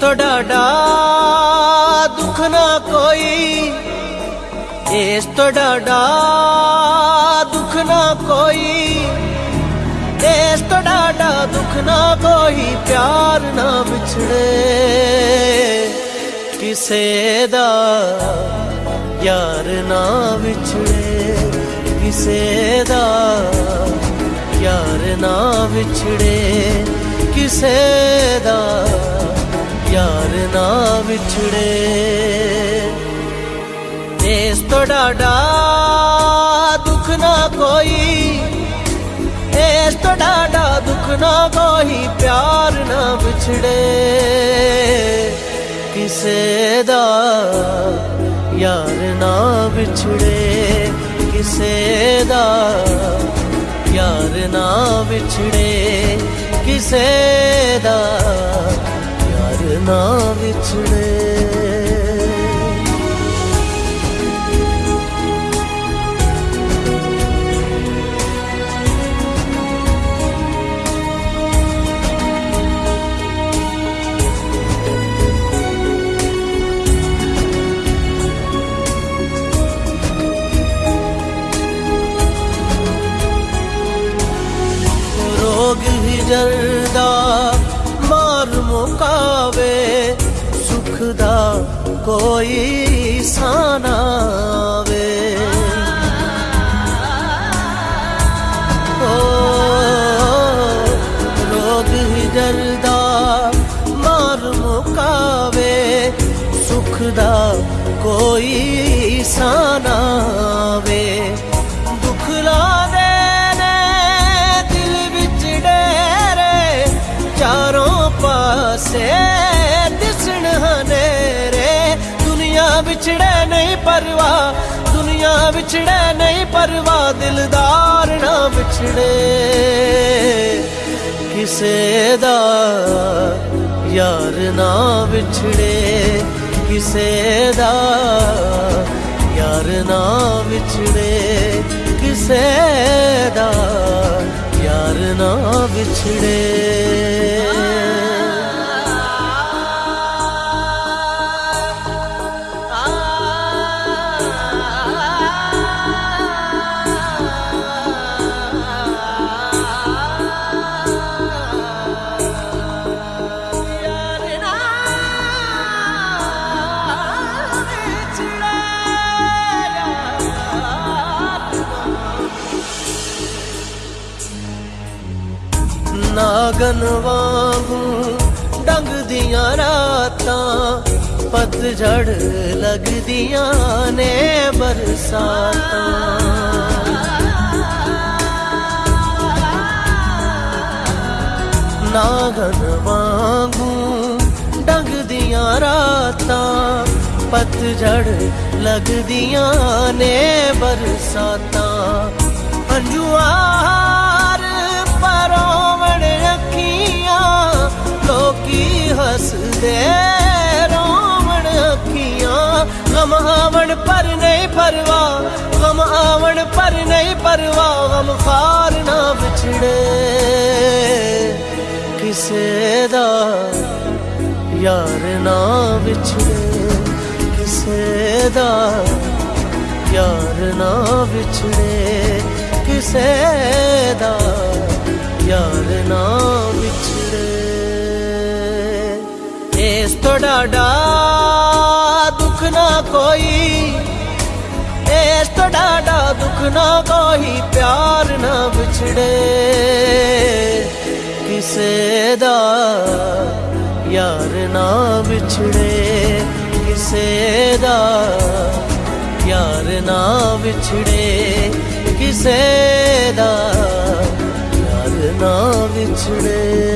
تو ڈا دکھ نہ دکھ نہ تو ڈاڈا دکھ نہ پیار نہ بچھڑے کسے دا یار نہ بچھڑے کسے دا یار نہ بچھڑے کسے دا نہ بچھڑے اس دکھ نا کو ڈا دکھ نہ کوئی پیار نہ بچھڑے کسے یار نا بچھڑے کسے یار نا بچھڑے کسے لوگ دکھ دسان وے ہوگ جلدا مار مکاوے سکھ دا کوئی سانا دیں دل بچھڑے نہیں پروا دنیا بچھڑے نہیں پروا دلدار نہ بچھڑے کسے دا یار نہ بچھڑے کسے دا یار نہ بچھڑے کسے دا یار نہ بچھڑے گنگ ڈگدیا رات پتھڑ لگ برسات ناگن وگ ڈگدیا رات پتھڑ لگ برسات د ر ر راون آیا روا ہم آمن پرو ہم فارنا بچھڑے کسے یار نہ بچھڑے کسے دار نچھنے کسے یار نہ بچنے ڈا دکھ نہ کو ھ ڈا دکھ نہ کوئی پیار نا بچھڑے کسے یار نا بچھڑے کسے یار نا بچھڑے کسے پیار نا بچھڑے